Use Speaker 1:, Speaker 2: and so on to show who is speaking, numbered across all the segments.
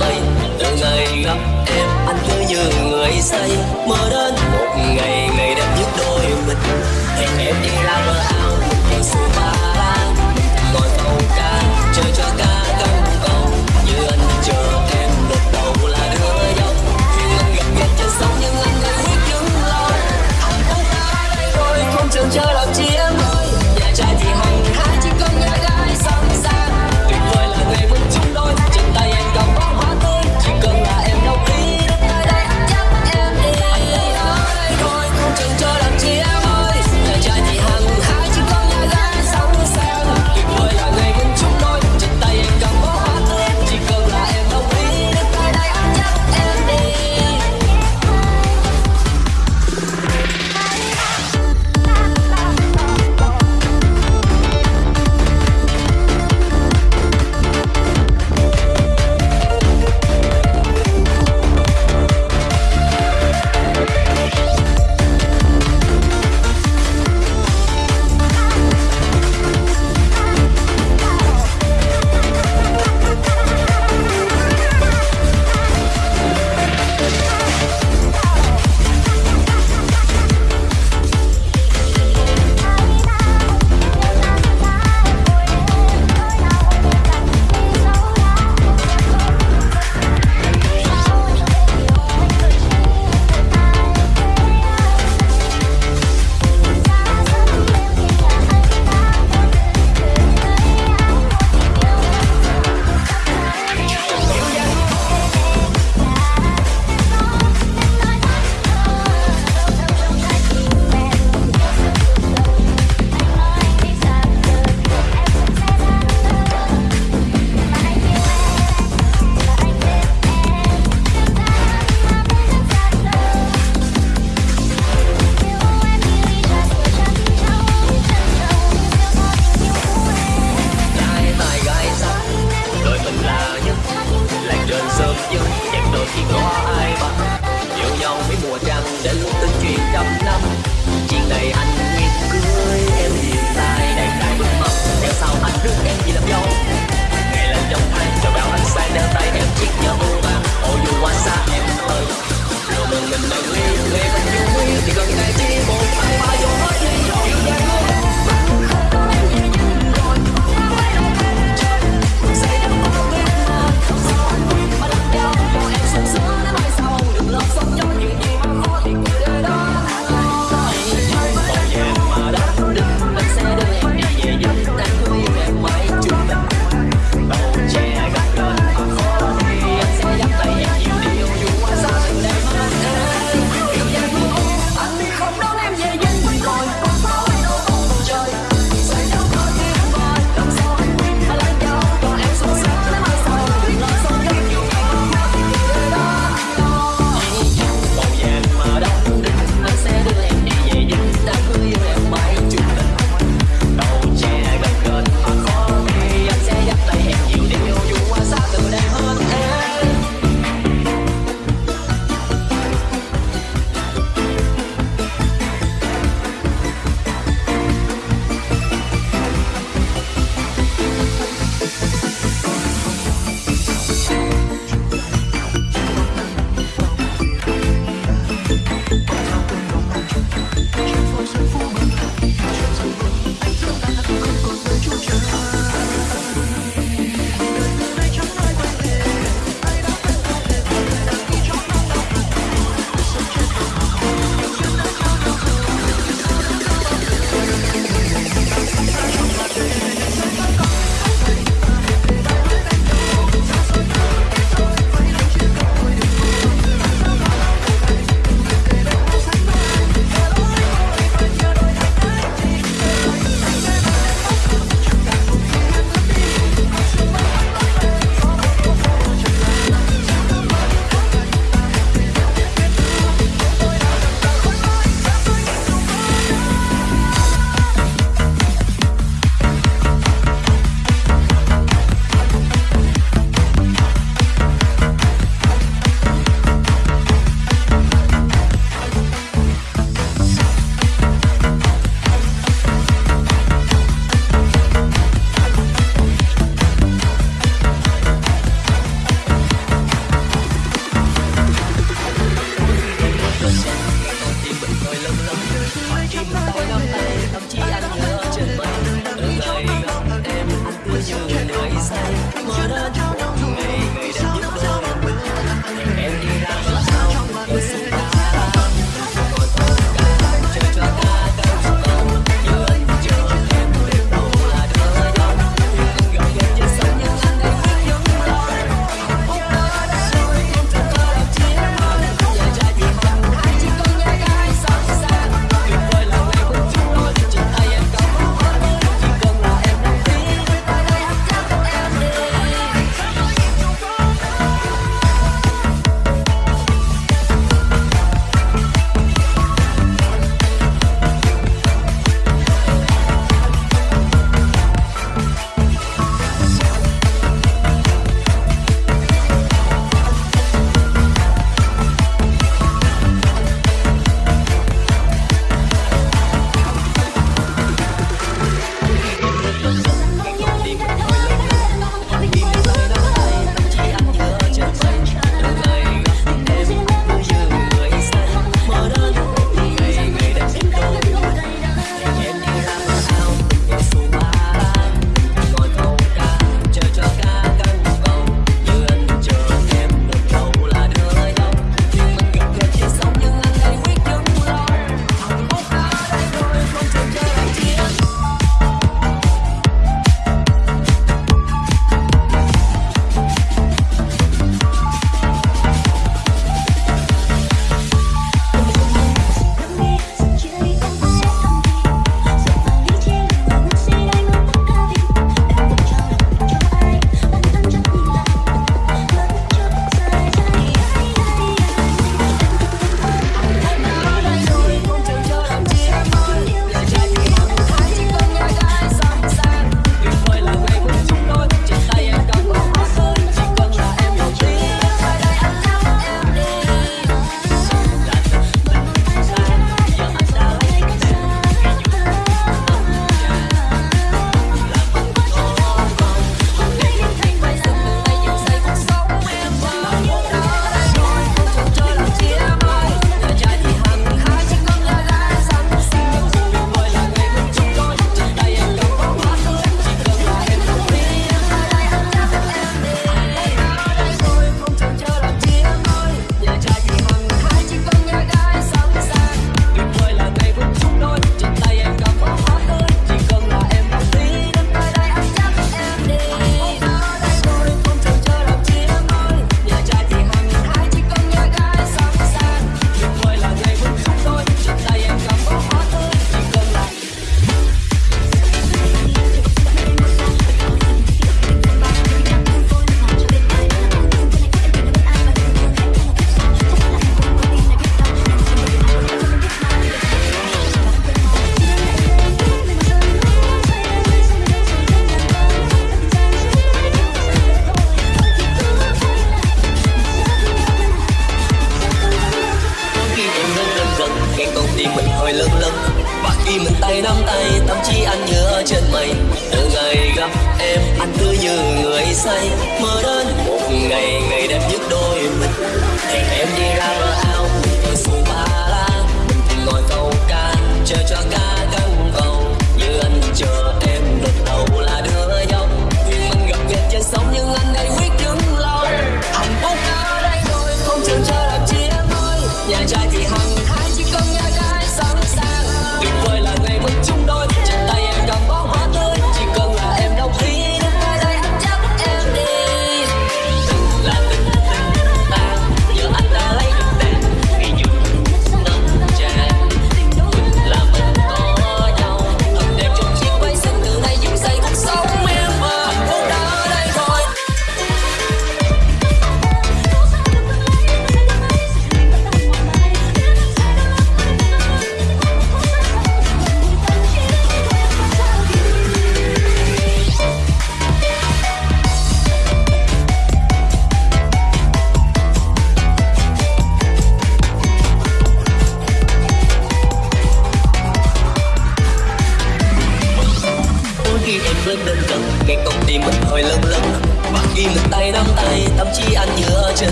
Speaker 1: bay từ ngày gặp em anh cứ như người say mơ đến một ngày ngày đẹp nhất đôi mình hẹn em đi ra bờ ao một con
Speaker 2: spa ngồi tàu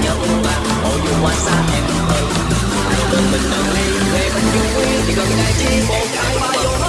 Speaker 1: nhận mà ôi dù hoa xa em ơi mình nâng lên về mình vui chỉ cần ngày chỉ một cái ba vô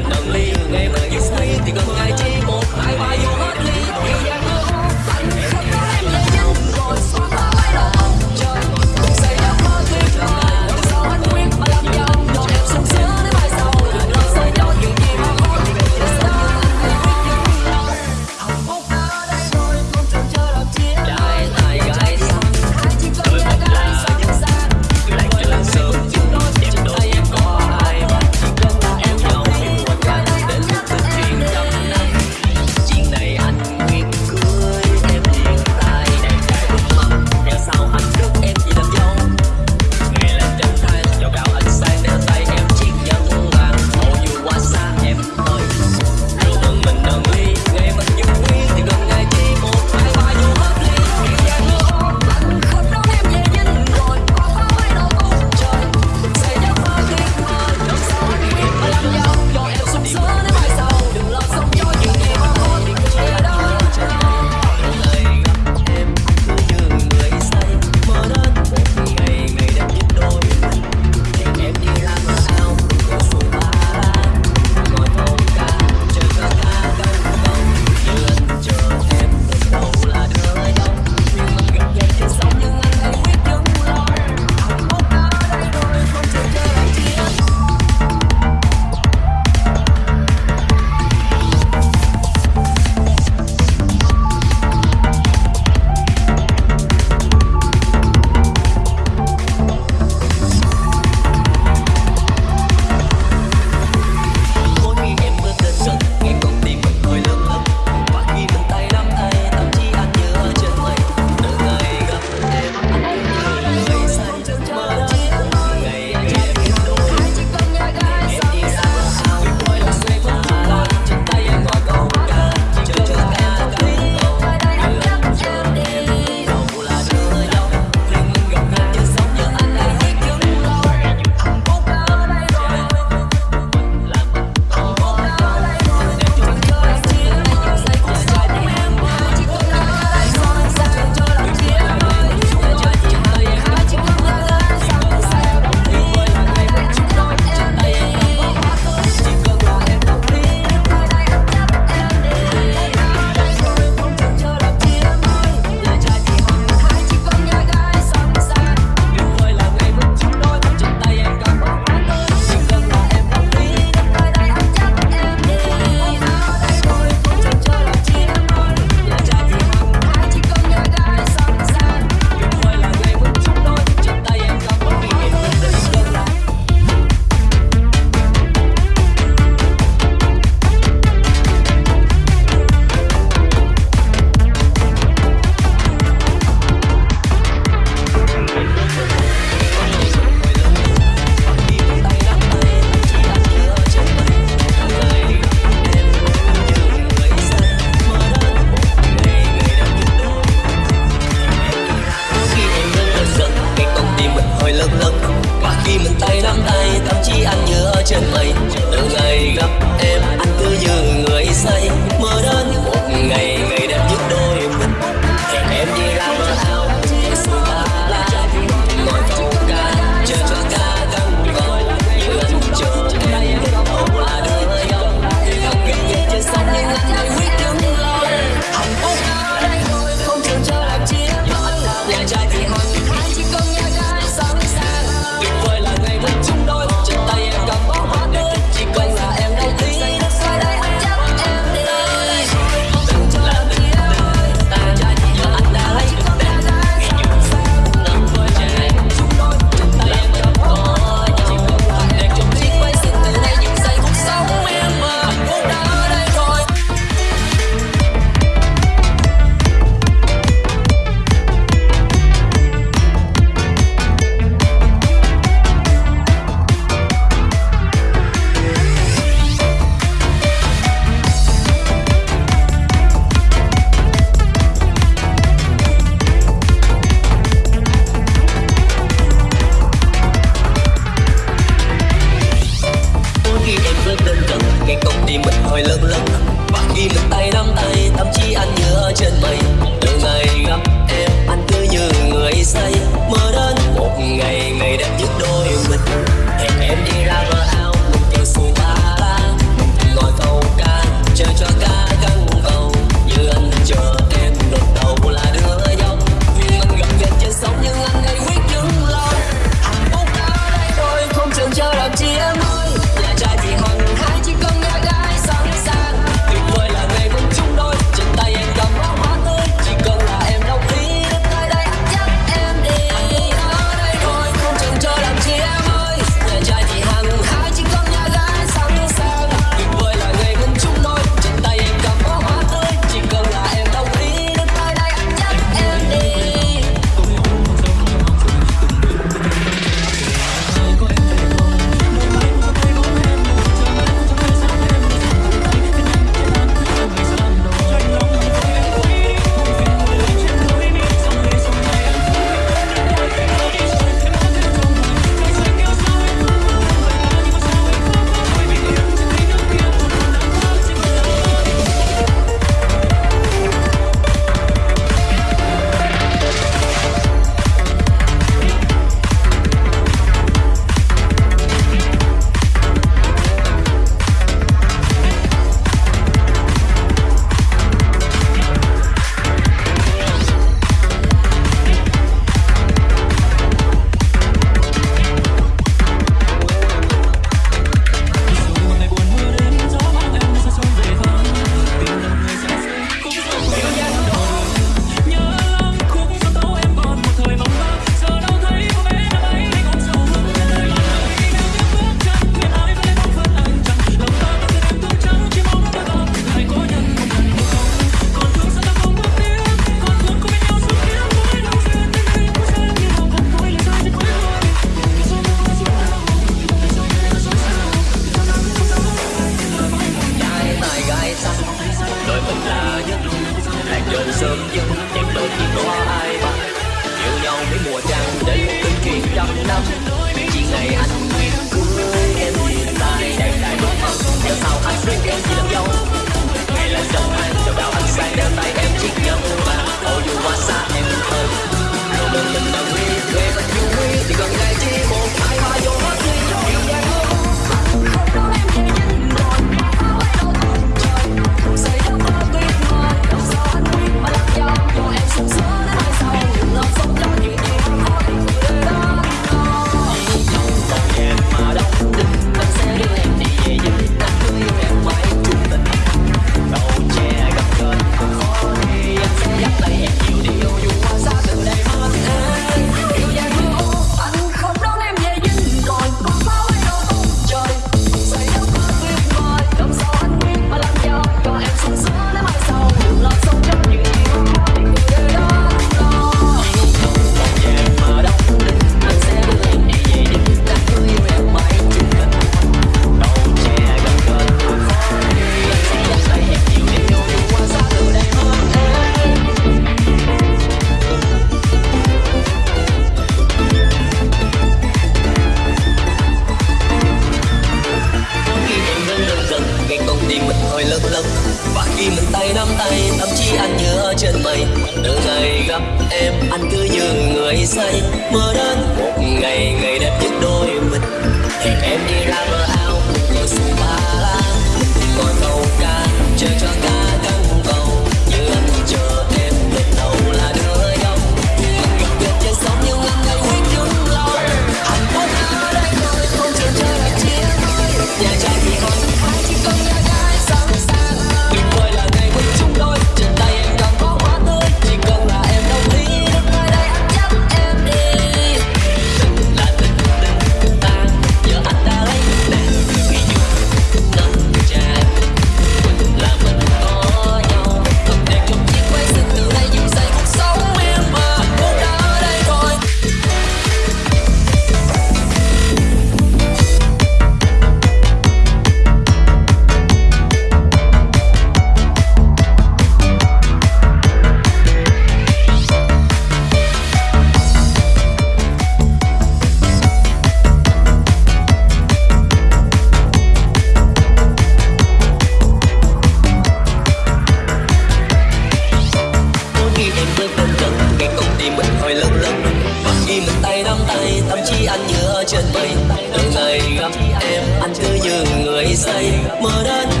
Speaker 1: Marat